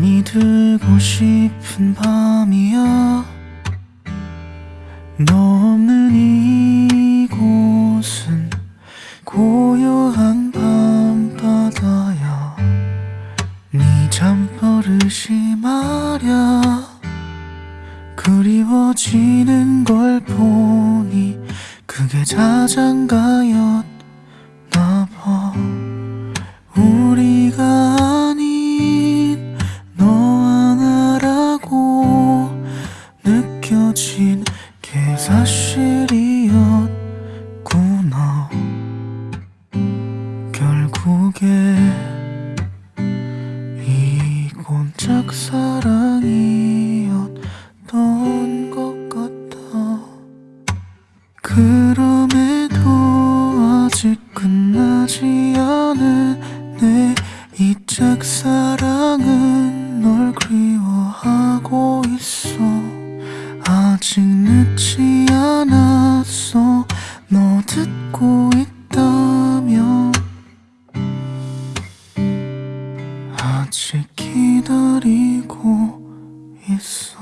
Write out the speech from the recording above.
잠이 들고 싶은 밤이야 너 없는 이곳은 고요한 밤바다야 네 잠버릇이 말야 그리워지는 걸 보니 그게 자장가였 느껴진 게 사실이었구나. 결국에 이건 짝사랑이었던 것 같아. 그럼에도 아직 끝나지 않은 내 이 짝사랑은 아직 늦지 않았어. 너 듣고 있다면 아직 기다리고 있어